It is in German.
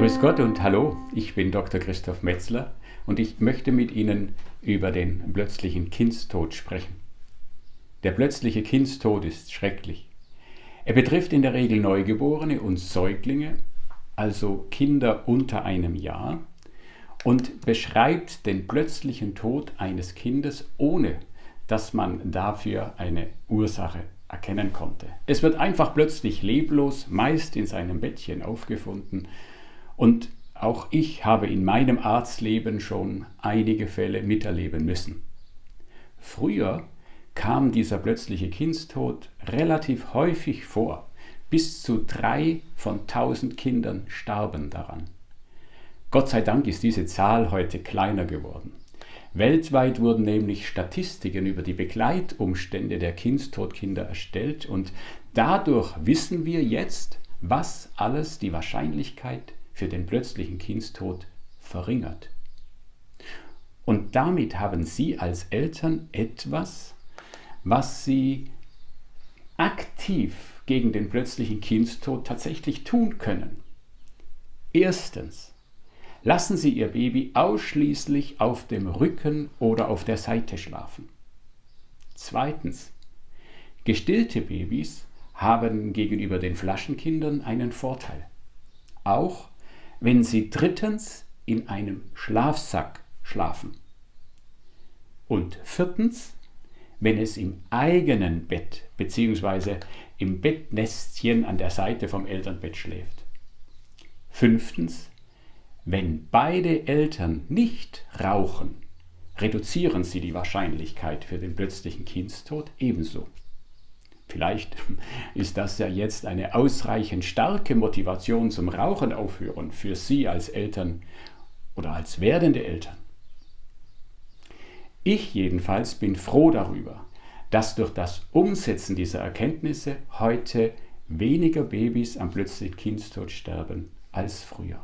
Grüß Gott und hallo, ich bin Dr. Christoph Metzler und ich möchte mit Ihnen über den plötzlichen Kindstod sprechen. Der plötzliche Kindstod ist schrecklich. Er betrifft in der Regel Neugeborene und Säuglinge, also Kinder unter einem Jahr, und beschreibt den plötzlichen Tod eines Kindes, ohne dass man dafür eine Ursache erkennen konnte. Es wird einfach plötzlich leblos, meist in seinem Bettchen aufgefunden und auch ich habe in meinem Arztleben schon einige Fälle miterleben müssen. Früher kam dieser plötzliche Kindstod relativ häufig vor. Bis zu drei von tausend Kindern starben daran. Gott sei Dank ist diese Zahl heute kleiner geworden. Weltweit wurden nämlich Statistiken über die Begleitumstände der Kindstodkinder erstellt und dadurch wissen wir jetzt, was alles die Wahrscheinlichkeit für den plötzlichen Kindstod verringert. Und damit haben Sie als Eltern etwas, was Sie aktiv gegen den plötzlichen Kindstod tatsächlich tun können. Erstens, lassen Sie Ihr Baby ausschließlich auf dem Rücken oder auf der Seite schlafen. Zweitens, gestillte Babys haben gegenüber den Flaschenkindern einen Vorteil. Auch wenn sie drittens in einem Schlafsack schlafen. Und viertens, wenn es im eigenen Bett bzw. im Bettnestchen an der Seite vom Elternbett schläft. Fünftens, wenn beide Eltern nicht rauchen, reduzieren sie die Wahrscheinlichkeit für den plötzlichen Kindstod ebenso. Vielleicht ist das ja jetzt eine ausreichend starke Motivation zum Rauchen aufhören für Sie als Eltern oder als werdende Eltern. Ich jedenfalls bin froh darüber, dass durch das Umsetzen dieser Erkenntnisse heute weniger Babys am plötzlichen Kindstod sterben als früher.